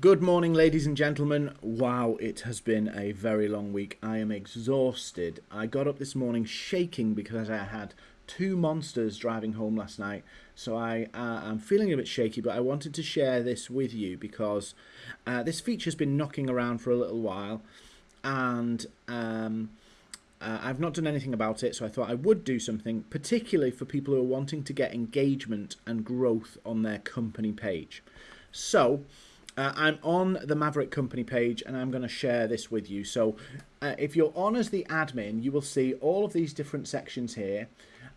Good morning, ladies and gentlemen. Wow, it has been a very long week. I am exhausted. I got up this morning shaking because I had two monsters driving home last night. So I uh, am feeling a bit shaky, but I wanted to share this with you because uh, this feature's been knocking around for a little while, and um, uh, I've not done anything about it. So I thought I would do something, particularly for people who are wanting to get engagement and growth on their company page. So uh, I'm on the Maverick Company page and I'm going to share this with you. So uh, if you're on as the admin, you will see all of these different sections here.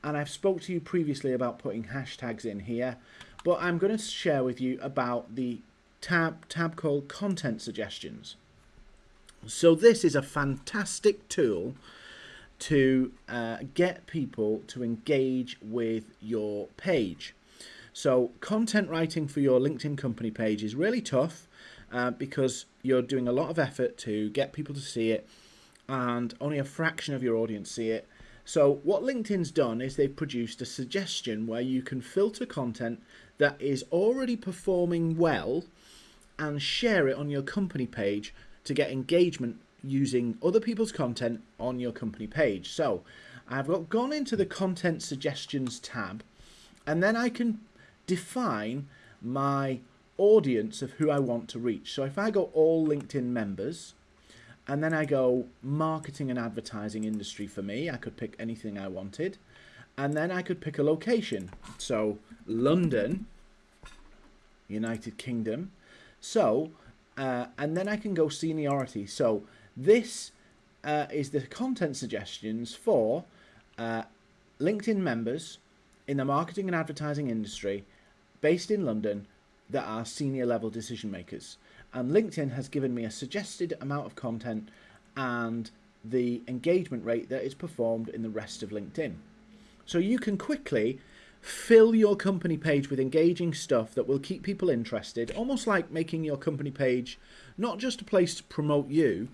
And I've spoke to you previously about putting hashtags in here. But I'm going to share with you about the tab, tab called Content Suggestions. So this is a fantastic tool to uh, get people to engage with your page. So content writing for your LinkedIn company page is really tough uh, because you're doing a lot of effort to get people to see it and only a fraction of your audience see it. So what LinkedIn's done is they've produced a suggestion where you can filter content that is already performing well and share it on your company page to get engagement using other people's content on your company page. So I've got gone into the content suggestions tab and then I can define my audience of who I want to reach. So if I go all LinkedIn members, and then I go marketing and advertising industry for me, I could pick anything I wanted. And then I could pick a location. So London, United Kingdom. So, uh, and then I can go seniority. So this uh, is the content suggestions for uh, LinkedIn members in the marketing and advertising industry based in London that are senior level decision makers. And LinkedIn has given me a suggested amount of content and the engagement rate that is performed in the rest of LinkedIn. So you can quickly fill your company page with engaging stuff that will keep people interested, almost like making your company page not just a place to promote you,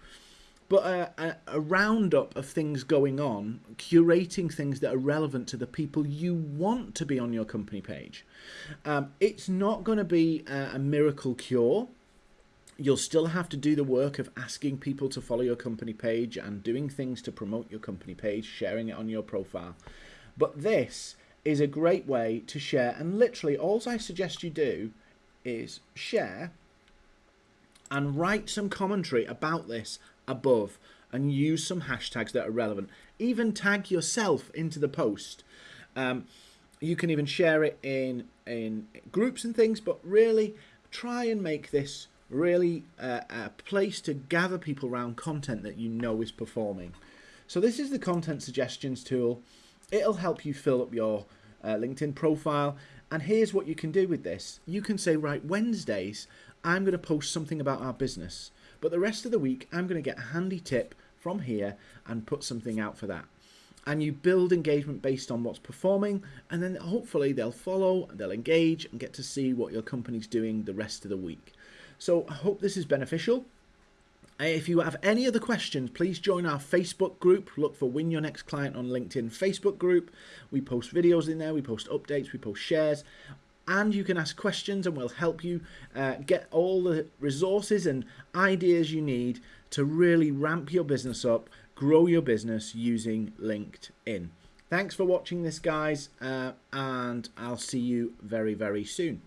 but a, a, a, roundup of things going on, curating things that are relevant to the people you want to be on your company page. Um, it's not going to be a, a miracle cure. You'll still have to do the work of asking people to follow your company page and doing things to promote your company page, sharing it on your profile. But this is a great way to share, and literally, all I suggest you do is share and write some commentary about this above and use some hashtags that are relevant. Even tag yourself into the post. Um, you can even share it in in groups and things, but really try and make this really uh, a place to gather people around content that you know is performing. So this is the content suggestions tool. It'll help you fill up your uh, LinkedIn profile. And here's what you can do with this. You can say, right, Wednesdays, I'm going to post something about our business. But the rest of the week, I'm going to get a handy tip from here and put something out for that. And you build engagement based on what's performing, and then hopefully they'll follow, and they'll engage, and get to see what your company's doing the rest of the week. So I hope this is beneficial. Uh, if you have any other questions, please join our Facebook group. Look for Win Your Next Client on LinkedIn Facebook group. We post videos in there, we post updates, we post shares and you can ask questions and we'll help you uh, get all the resources and ideas you need to really ramp your business up, grow your business using LinkedIn. Thanks for watching this, guys, uh, and I'll see you very, very soon.